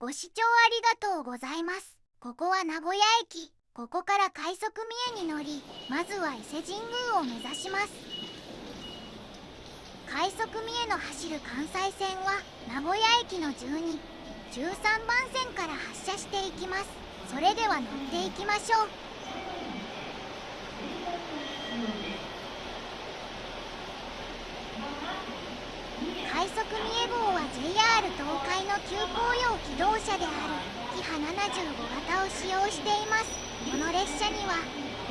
ご視聴ありがとうございます。ここは名古屋駅。ここから快速三重に乗りまずは伊勢神宮を目指します。快速三重の走る関西線は名古屋駅の12 13番線から発車していきます。それでは乗っていきましょう。快速三重号は JR 東海の急行用機動車である。キハ75型を使用しています。この列車には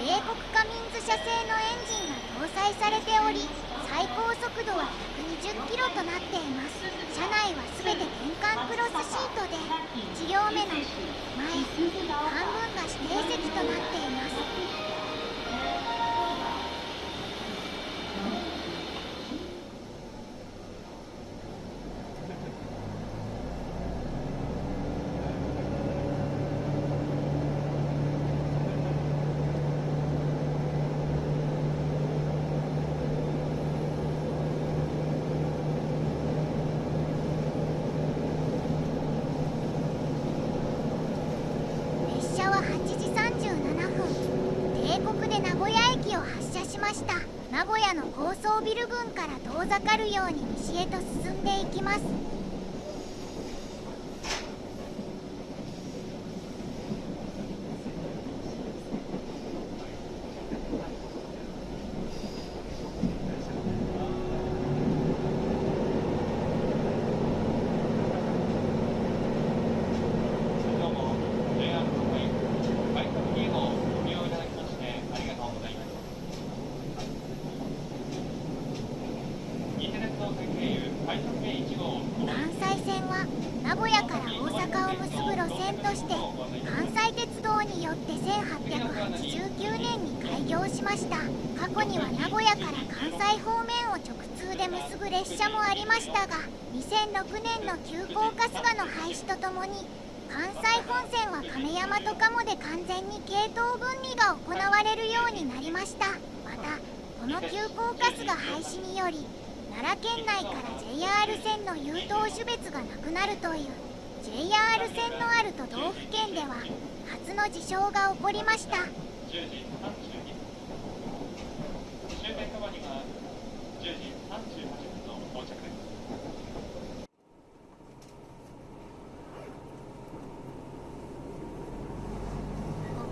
米国カミンズ社製のエンジンが搭載されており最高速度は120キロとなっています。車内は全て転換クロスシートで1両目の前半分が指定席となっていますました名古屋の高層ビル群から遠ざかるように西へと進んでいきます。関西線は名古屋から大阪を結ぶ路線として関西鉄道によって1889年に開業しました。過去には名古屋から関西方面を直通で結ぶ列車もありましたが2006年の急行春日の廃止とともに関西本線は亀山と鴨で完全に系統分離が行われるようになりました。またこの急行春日廃止により奈良県内から JR 線の優等種別がなくなるという。JR 線のある都道府県では初の事象が起こりました。こ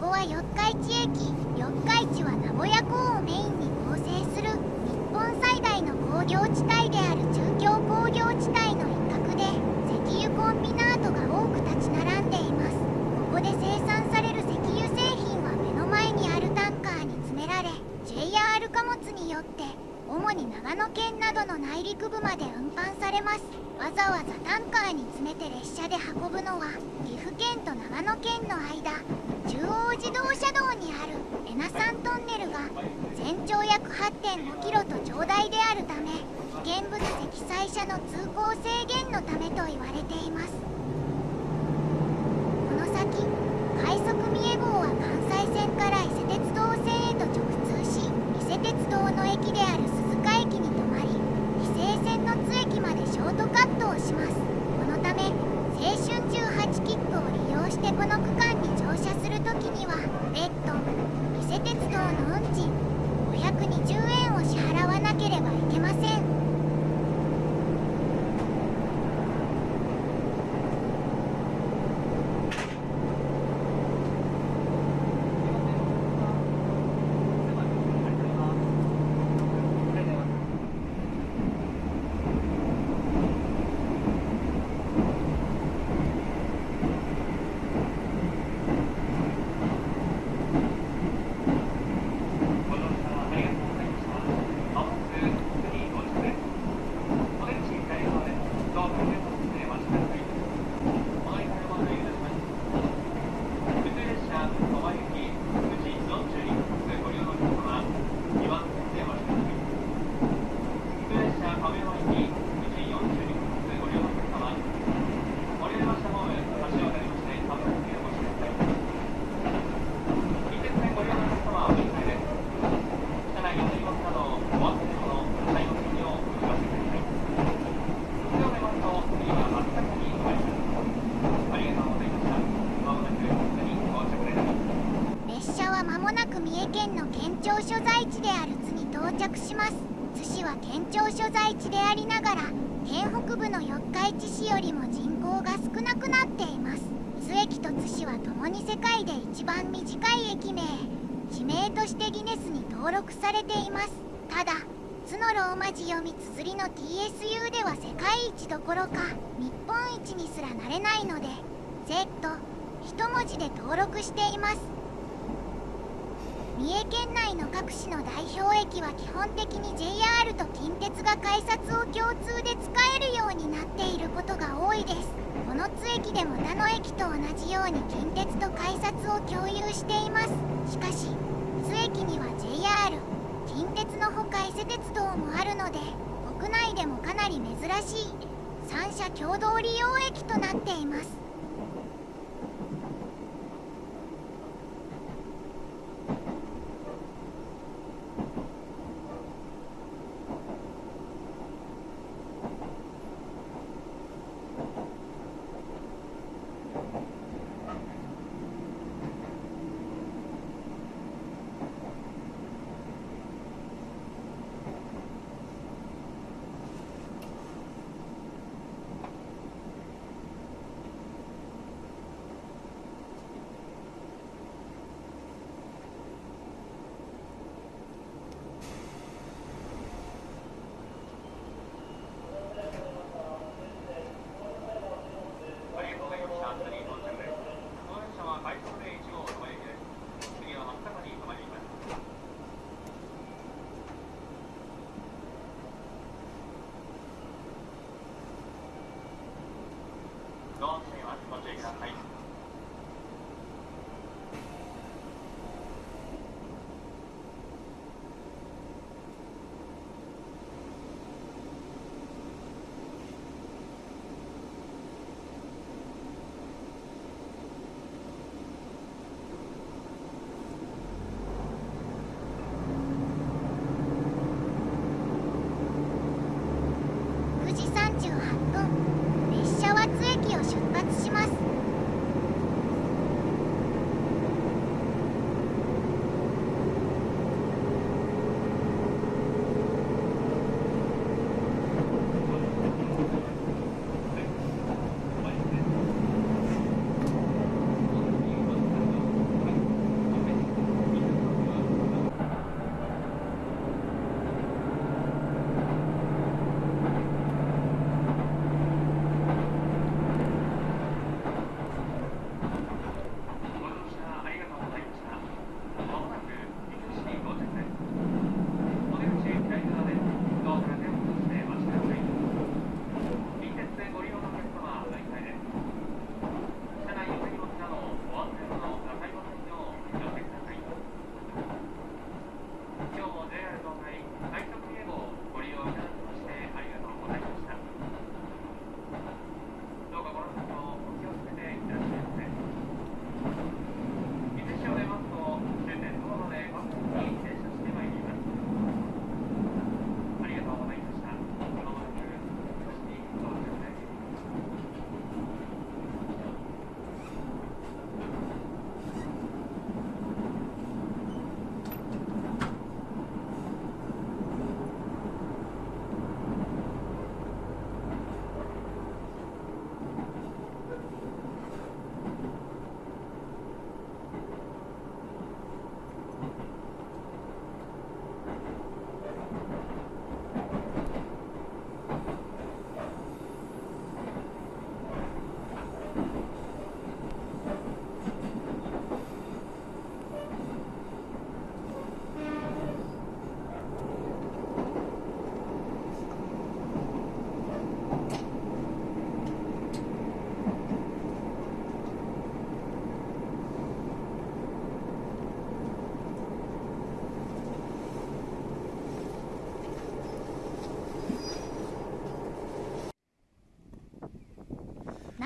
こは四日市駅。四日市は名古屋港をメインに業地帯である中京工業地帯の一角で石油コンビナートが多く立ち並んでいます。ここで生産される石油製品は目の前にあるタンカーに詰められ JR 貨物によって主に長野県などの内陸部まで運搬されます。わざわざタンカーに詰めて列車で運ぶのは岐阜県と長野県の間中央自動車道にある8.5キロと長大であるため危険物記載車の通行制限のためと言われています。この先快速三重号は関西線から伊勢鉄道線へと直通し伊勢鉄道の駅である鈴鹿駅に停まり伊勢線の津駅までショートカットをします。このため青春18切符を利用してこの区録されています。ただ津のローマ字読み綴りの TSU では世界一どころか日本一にすらなれないので Z 一文字で登録しています。三重県内の各市の代表駅は基本的に JR と近鉄が改札を共通で使えるようになっていることが多いです。この津駅でも他の駅と同じように近鉄と改札を共有しています。しかし津駅には JR 近鉄のほか伊勢鉄道もあるので国内でもかなり珍しい三者共同利用駅となっています。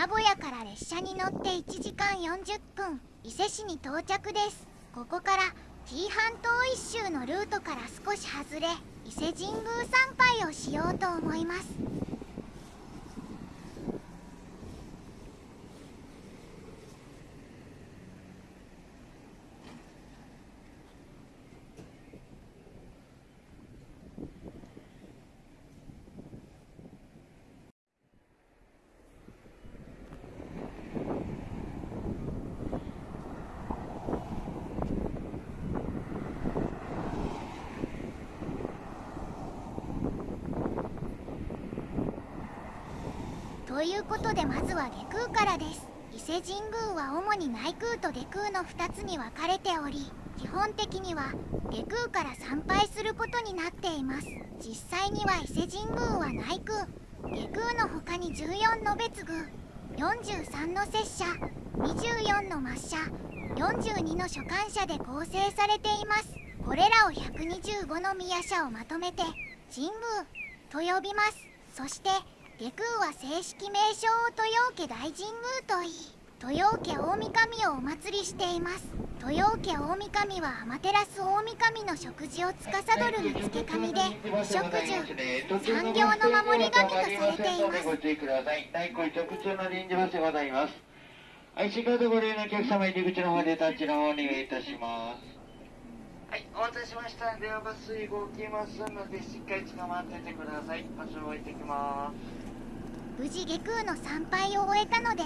名古屋から列車に乗って1時間40分伊勢市に到着です。ここから紀伊半島一周のルートから少し外れ伊勢神宮参拝をしようと思います。ということでまずは下空からです。伊勢神宮は主に内宮と下空の2つに分かれており基本的には下空から参拝することになっています。実際には伊勢神宮は内宮下空の他に14の別宮43の拙者24の末社42の所管者で構成されています。これらを125の宮社をまとめて神宮と呼びます。そして下空は正式名称を豊家大神宮といい豊家大神をお祭りしています豊家大神は天照大神の食事を司る見付神で食住産業の守り神とされていますご注意ください大根直通の臨時バスでございます IC カードご利用のお客様入り口の方でタッチの方お願いいたしますはい、お待たせしました。ではバス動きますので、しっかり捕まっててください。場所を置いてきます。無事下空の参拝を終えたので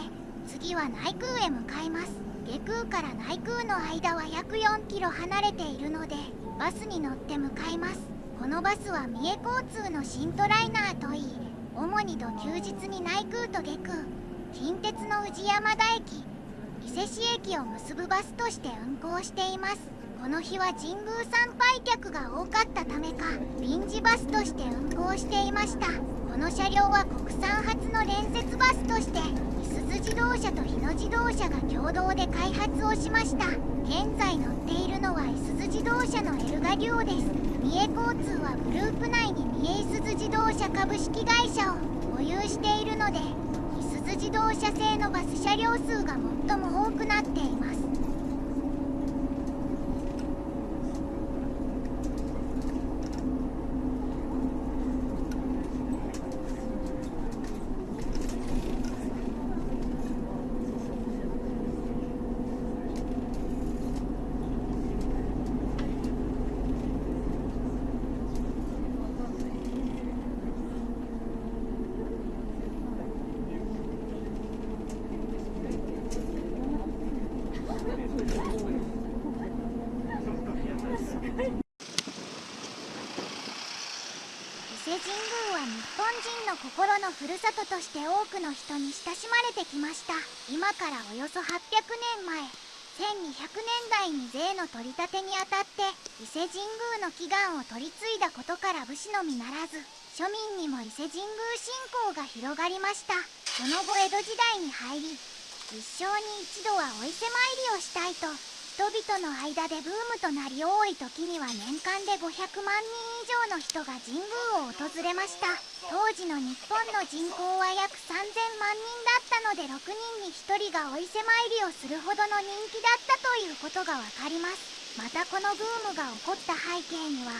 次は内宮へ向かいます。下空から内宮の間は約4キロ離れているのでバスに乗って向かいます。このバスは三重交通の新トライナーといい主に土休日に内宮と下空。近鉄の宇治山田駅。伊勢市駅を結ぶバスとして運行しています。この日は神宮参拝客が多かったためか臨時バスとして運行していました。この車両は国産初の連接バスとしていすゞ自動車と日野自動車が共同で開発をしました。現在乗っているのはいすゞ自動車のエルガデュオです。三重交通はグループ内に三重いすゞ自動車株式会社を保有しているのでいすゞ自動車製のバス車両数が最も多くなっています伊勢神宮は日本人の心のふるさととして多くの人に親しまれてきました。今からおよそ800年前1200年代に税の取り立てにあたって伊勢神宮の祈願を取り継いだことから武士のみならず庶民にも伊勢神宮信仰が広がりました。その後江戸時代に入り一生に一度はお伊勢参りをしたいと人々の間でブームとなり多い時には年間で500万人以上の人が神宮を訪れました。当時の日本の人口は約3000万人だったので6人に1人がお伊勢参りをするほどの人気だったということがわかります。またこのブームが起こった背景には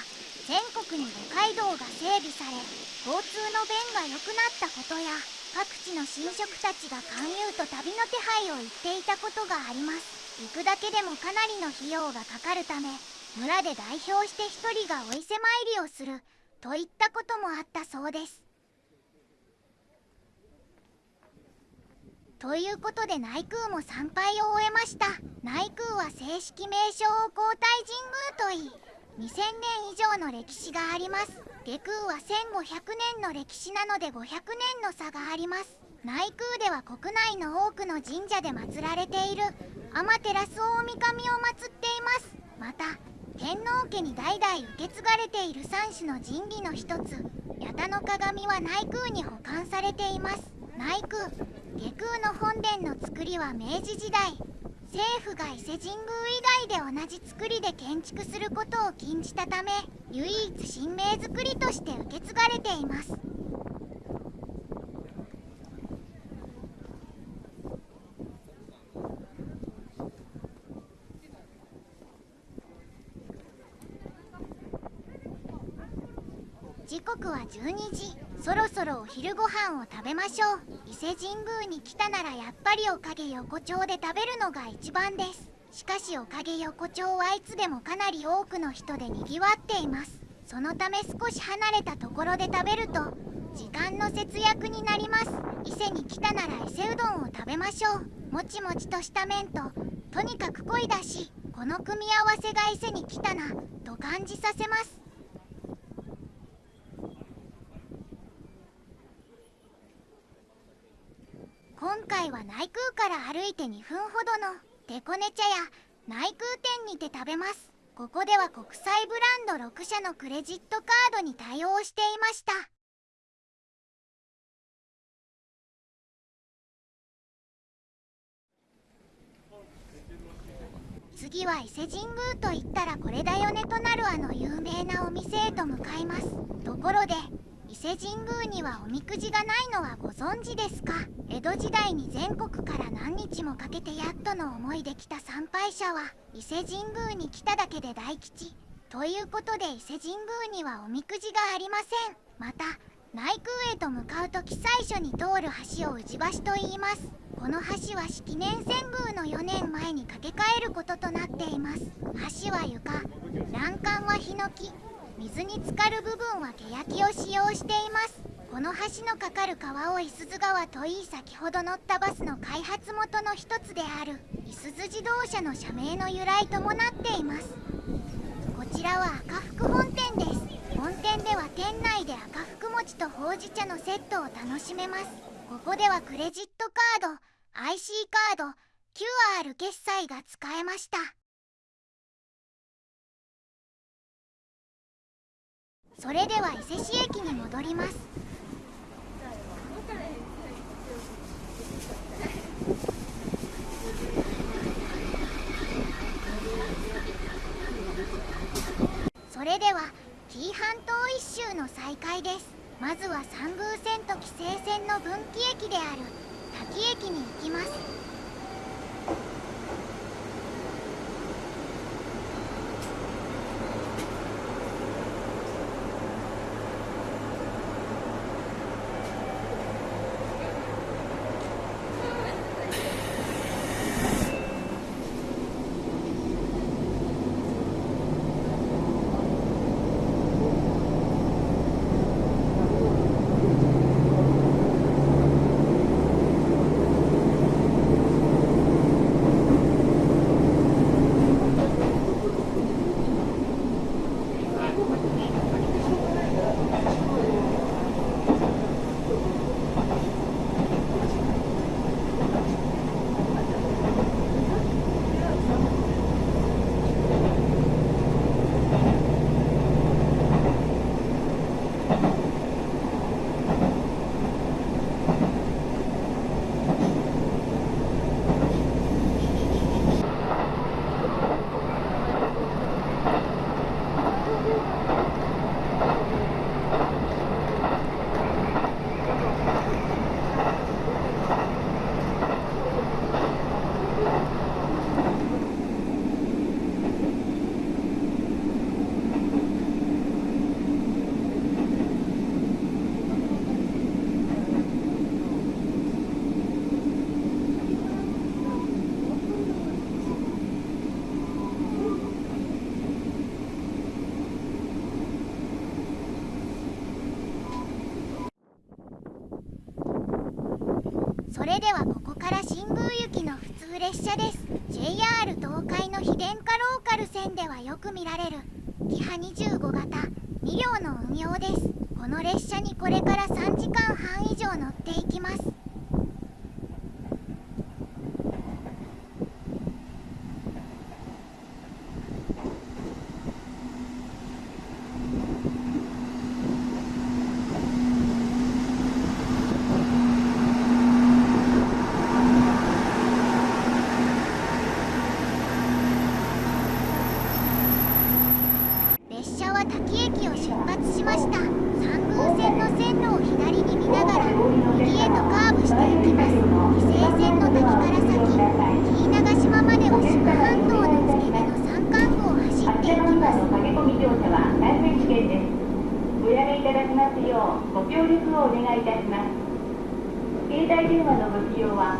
全国に五街道が整備され交通の便が良くなったことや各地の神職たちが勧誘と旅の手配を言っていたことがあります。行くだけでもかなりの費用がかかるため村で代表して一人がお伊勢参りをするといったこともあったそうです。ということで内宮も参拝を終えました。内宮は正式名称を皇太神宮といい2000年以上の歴史があります。下宮は1500年の歴史なので500年の差があります。内宮では国内の多くの神社で祀られている天照大神を祀っています。また天皇家に代々受け継がれている三種の神器の一つ八田の鏡は内宮に保管されています。内宮下宮の本殿の造りは明治時代政府が伊勢神宮以外で同じ造りで建築することを禁じたため唯一神明造りとして受け継がれています。時刻は12時。そろそろお昼ご飯を食べましょう。伊勢神宮に来たならやっぱりおかげ横丁で食べるのが一番です。しかしおかげ横丁はいつでもかなり多くの人でにぎわっています。そのため少し離れたところで食べると時間の節約になります。伊勢に来たなら伊勢うどんを食べましょう。もちもちとした麺ととにかく濃いだし。この組み合わせが伊勢に来たなと感じさせます。今回は内空から歩いて2分ほどのデコネ茶屋内空店にて食べます。ここでは国際ブランド6社のクレジットカードに対応していました。次は伊勢神宮といったらこれだよねとなるあの有名なお店へと向かいます。ところで伊勢神宮にはおみくじがないのはご存知ですか？江戸時代に全国から何日もかけてやっとの思いで来た参拝者は伊勢神宮に来ただけで大吉。ということで伊勢神宮にはおみくじがありません。また内宮へと向かう時最初に通る橋を宇治橋と言います。この橋は式年遷宮の4年前に架け替えることとなっています。橋は床欄干はヒノキ水に浸かる部分は欅を使用しています。この橋の架かる川をいすゞ川といい先ほど乗ったバスの開発元の一つであるいすゞ自動車の社名の由来ともなっています。こちらは赤福本店です。本店では店内で赤福餅とほうじ茶のセットを楽しめます。ここではクレジットカード IC カード QR 決済が使えました。それでは伊勢市駅に戻ります。それでは紀伊半島一周の再開です。まずは三宮線と紀勢線の分岐駅である滝駅に行きます。れではここから新宮行きの普通列車です。JR 東海の非電化ローカル線ではよく見られる。キハ25型。2両の運用です。この列車にこれから3時間半以上乗っていきます列車は滝駅を出発しました三宮線の線路を左に見ながら右へとカーブしていきます伊勢線の滝から先紀伊長島までは志賀半島の付け根の山間部を走っていきます駆け込み乗車は大変危険ですおやめいただきますようご協力をお願いいたします携電話のご利用は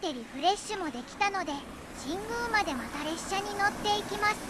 てリフレッシュもできたので神宮までまた列車に乗っていきます。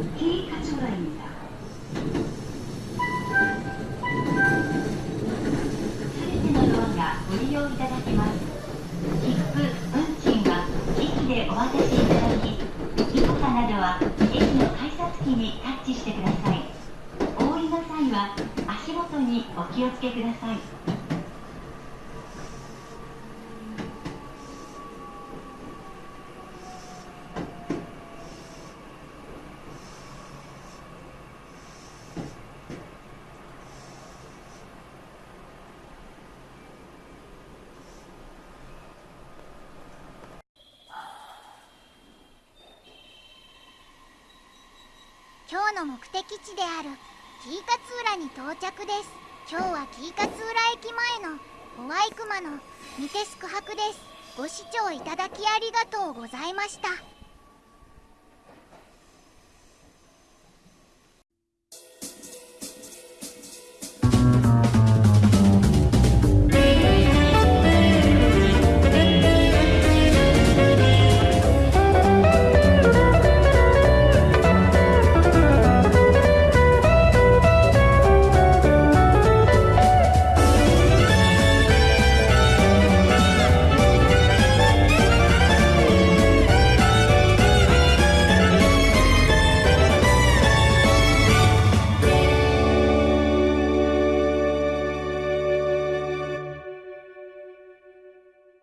ことにお気をつけください。今日の目的地であるキーカツ浦に到着です。今日はキーカツ浦駅前のホワイクマの見て宿泊です。ご視聴いただきありがとうございました。